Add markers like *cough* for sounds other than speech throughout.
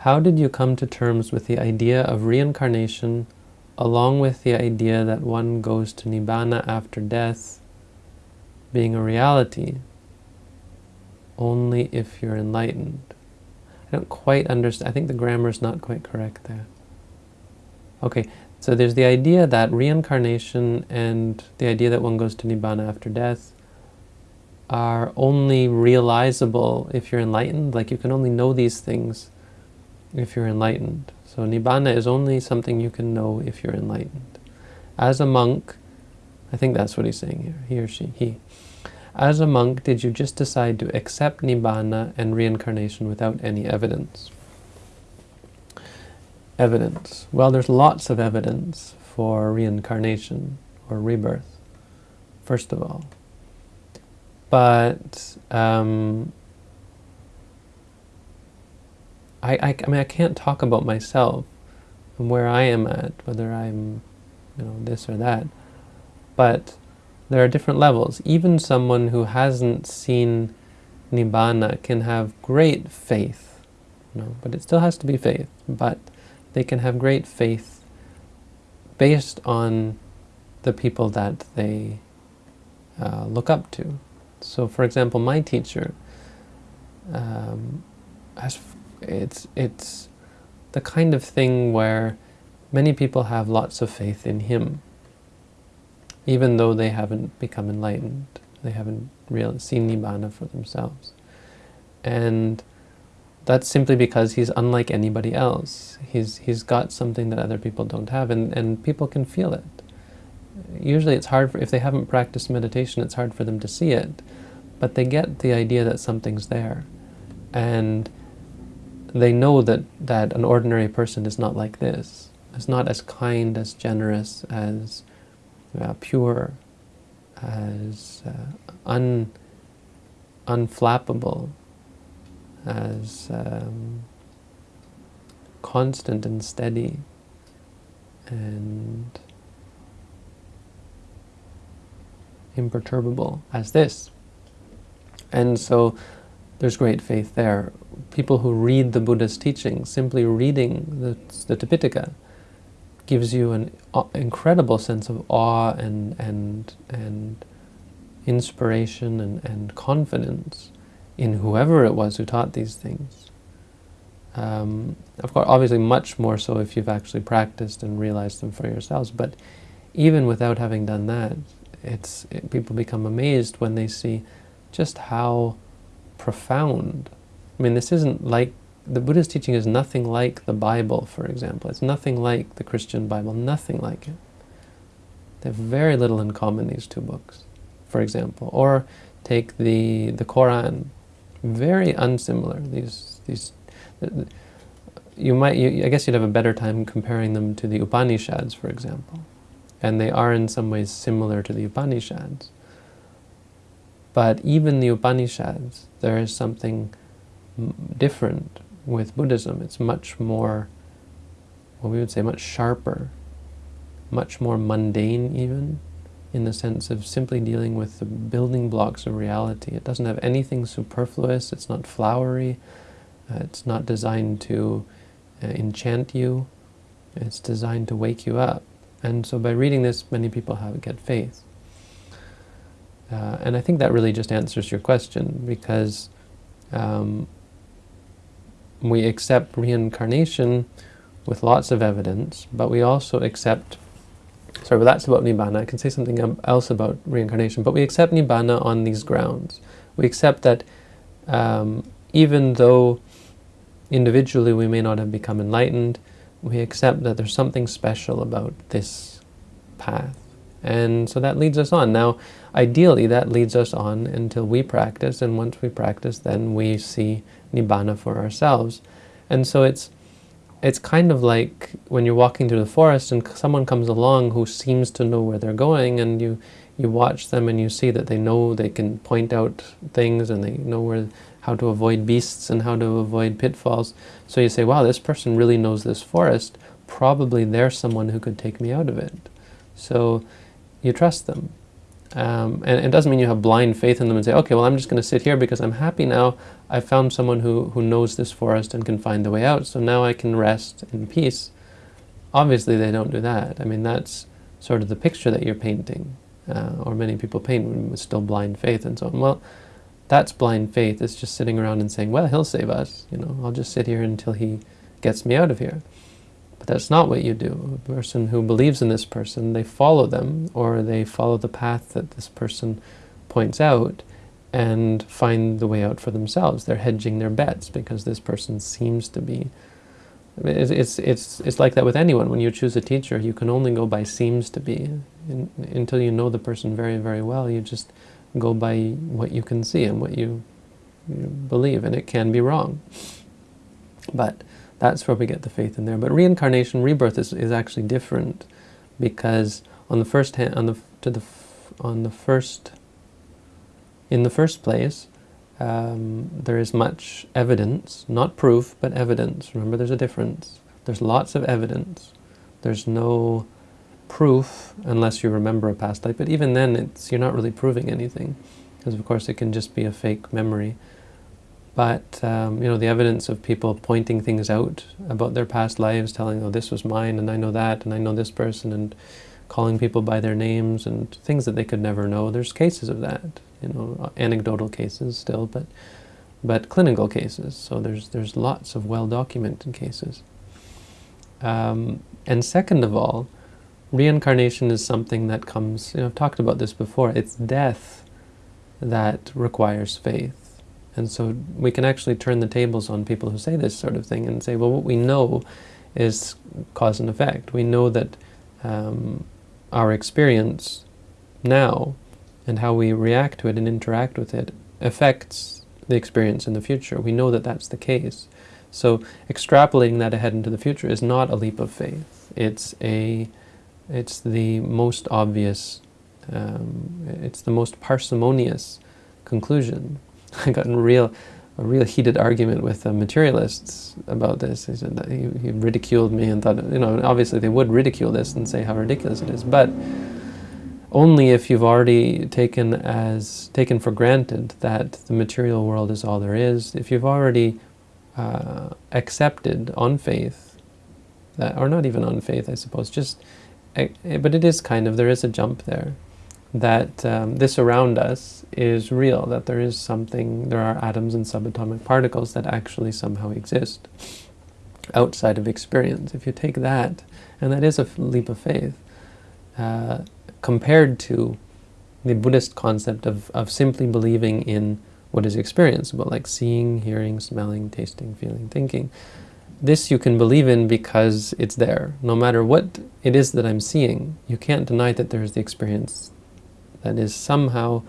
how did you come to terms with the idea of reincarnation along with the idea that one goes to Nibbana after death being a reality only if you're enlightened? I don't quite understand. I think the grammar is not quite correct there. Okay, so there's the idea that reincarnation and the idea that one goes to Nibbana after death are only realizable if you're enlightened. Like you can only know these things if you're enlightened. So Nibbana is only something you can know if you're enlightened. As a monk, I think that's what he's saying here, he or she, he. As a monk, did you just decide to accept Nibbana and reincarnation without any evidence? Evidence. Well, there's lots of evidence for reincarnation or rebirth, first of all. But um, I, I, I mean, I can't talk about myself and where I am at, whether I'm, you know, this or that. But there are different levels. Even someone who hasn't seen Nibbana can have great faith, you know, but it still has to be faith. But they can have great faith based on the people that they uh, look up to. So, for example, my teacher um, has it's it's the kind of thing where many people have lots of faith in him even though they haven't become enlightened. They haven't really seen Nibbana for themselves. And that's simply because he's unlike anybody else. He's, he's got something that other people don't have, and, and people can feel it. Usually it's hard, for, if they haven't practiced meditation, it's hard for them to see it, but they get the idea that something's there. And they know that, that an ordinary person is not like this. Is not as kind, as generous, as uh, pure, as uh, un, unflappable, as um, constant and steady, and imperturbable as this. And so there's great faith there. People who read the Buddha's teachings, simply reading the, the Tipitaka, gives you an incredible sense of awe and, and, and inspiration and, and confidence in whoever it was who taught these things. Um, of course, obviously much more so if you've actually practiced and realized them for yourselves, but even without having done that, it's it, people become amazed when they see just how profound. I mean, this isn't like the Buddha's teaching is nothing like the Bible, for example. It's nothing like the Christian Bible, nothing like it. They have very little in common, these two books, for example. Or take the, the Quran, very unsimilar. These, these, uh, you might, you, I guess you'd have a better time comparing them to the Upanishads, for example. And they are in some ways similar to the Upanishads. But even the Upanishads, there is something different with Buddhism. It's much more, we would say, much sharper, much more mundane even, in the sense of simply dealing with the building blocks of reality. It doesn't have anything superfluous, it's not flowery, uh, it's not designed to uh, enchant you, it's designed to wake you up. And so by reading this, many people have get faith. Uh, and I think that really just answers your question, because um, we accept reincarnation with lots of evidence, but we also accept, sorry, but that's about Nibbana. I can say something else about reincarnation, but we accept Nibbana on these grounds. We accept that um, even though individually we may not have become enlightened, we accept that there's something special about this path. And so that leads us on. Now, ideally, that leads us on until we practice, and once we practice, then we see nibbana for ourselves. And so it's it's kind of like when you're walking through the forest and someone comes along who seems to know where they're going and you you watch them and you see that they know they can point out things and they know where how to avoid beasts and how to avoid pitfalls. So you say, wow, this person really knows this forest. Probably they're someone who could take me out of it. So you trust them. Um, and it doesn't mean you have blind faith in them and say, okay, well, I'm just going to sit here because I'm happy now. I've found someone who, who knows this forest and can find the way out, so now I can rest in peace. Obviously, they don't do that. I mean, that's sort of the picture that you're painting, uh, or many people paint with still blind faith and so on. Well, that's blind faith. It's just sitting around and saying, well, he'll save us. You know, I'll just sit here until he gets me out of here. But that's not what you do. A person who believes in this person, they follow them, or they follow the path that this person points out, and find the way out for themselves. They're hedging their bets because this person seems to be. It's, it's, it's, it's like that with anyone. When you choose a teacher, you can only go by seems to be. In, until you know the person very, very well, you just go by what you can see and what you, you believe, and it can be wrong. But that's where we get the faith in there. But reincarnation, rebirth is, is actually different because on the first hand, on the to the on the first in the first place, um, there is much evidence, not proof, but evidence. Remember, there's a difference. There's lots of evidence. There's no proof unless you remember a past life. But even then, it's you're not really proving anything, because of course it can just be a fake memory. But um, you know, the evidence of people pointing things out about their past lives, telling, "Oh, this was mine, and I know that, and I know this person," and calling people by their names and things that they could never know. There's cases of that, you know, anecdotal cases still, but but clinical cases. So there's there's lots of well-documented cases. Um, and second of all, reincarnation is something that comes. You know, I've talked about this before. It's death that requires faith. And so we can actually turn the tables on people who say this sort of thing and say, well, what we know is cause and effect. We know that um, our experience now and how we react to it and interact with it affects the experience in the future. We know that that's the case. So extrapolating that ahead into the future is not a leap of faith. It's a, it's the most obvious, um, it's the most parsimonious conclusion *laughs* I got in real, a real heated argument with materialists about this. He said that he, he, ridiculed me and thought, you know, obviously they would ridicule this and say how ridiculous it is, but only if you've already taken as taken for granted that the material world is all there is. If you've already uh, accepted on faith, that, or not even on faith, I suppose, just, eh, but it is kind of, there is a jump there that um, this around us is real, that there is something, there are atoms and subatomic particles that actually somehow exist outside of experience. If you take that, and that is a leap of faith, uh, compared to the Buddhist concept of, of simply believing in what is experienceable, like seeing, hearing, smelling, tasting, feeling, thinking. This you can believe in because it's there. No matter what it is that I'm seeing, you can't deny that there is the experience that is somehow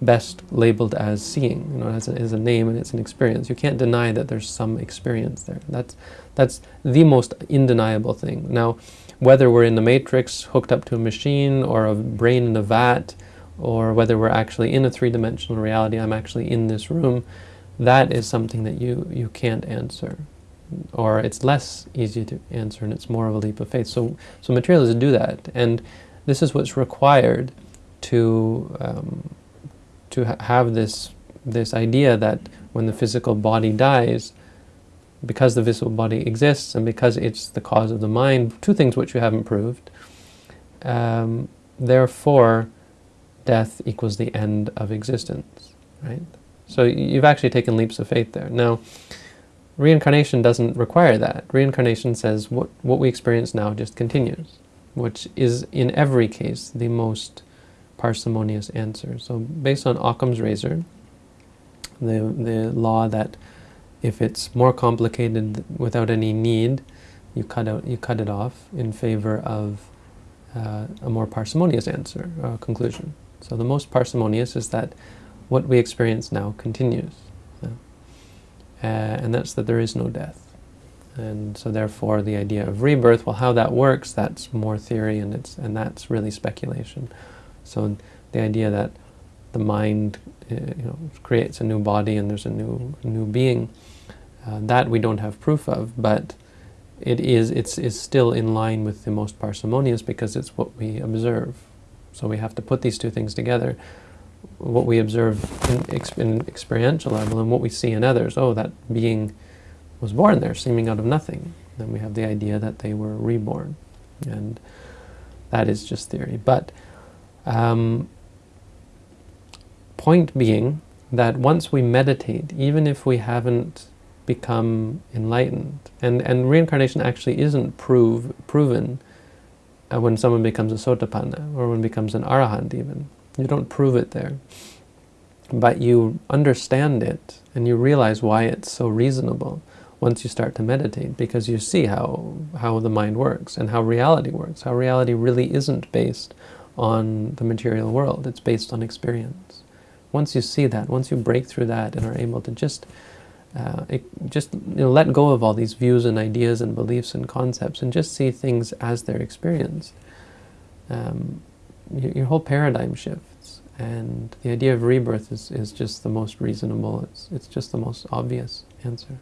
best labeled as seeing. You know, has a, has a name and it's an experience. You can't deny that there's some experience there. That's, that's the most undeniable thing. Now, whether we're in the matrix hooked up to a machine or a brain in a vat, or whether we're actually in a three-dimensional reality, I'm actually in this room, that is something that you, you can't answer. Or it's less easy to answer and it's more of a leap of faith. So, so materialists do that. And this is what's required to um, to ha have this this idea that when the physical body dies, because the visible body exists and because it's the cause of the mind, two things which you haven't proved, um, therefore death equals the end of existence, right? So you've actually taken leaps of faith there. Now, reincarnation doesn't require that. Reincarnation says what, what we experience now just continues, which is in every case the most parsimonious answer. So based on Occam's razor, the, the law that if it's more complicated without any need, you cut, out, you cut it off in favor of uh, a more parsimonious answer, uh, conclusion. So the most parsimonious is that what we experience now continues. Uh, and that's that there is no death. And so therefore the idea of rebirth, well how that works, that's more theory and, it's, and that's really speculation. So the idea that the mind uh, you know, creates a new body and there's a new, new being, uh, that we don't have proof of, but it is, it's, it's still in line with the most parsimonious because it's what we observe. So we have to put these two things together. What we observe in, in experiential level and what we see in others. Oh, that being was born there, seeming out of nothing. Then we have the idea that they were reborn. And that is just theory. But um, point being that once we meditate, even if we haven't become enlightened, and, and reincarnation actually isn't prove, proven uh, when someone becomes a sotapanna, or when becomes an arahant even. You don't prove it there. But you understand it, and you realize why it's so reasonable once you start to meditate, because you see how, how the mind works, and how reality works, how reality really isn't based on the material world, it's based on experience. Once you see that, once you break through that and are able to just uh, it, just you know, let go of all these views and ideas and beliefs and concepts and just see things as they're experienced. Um, your, your, whole paradigm shifts and the idea of rebirth is, is just the most reasonable, it's, it's just the most obvious answer.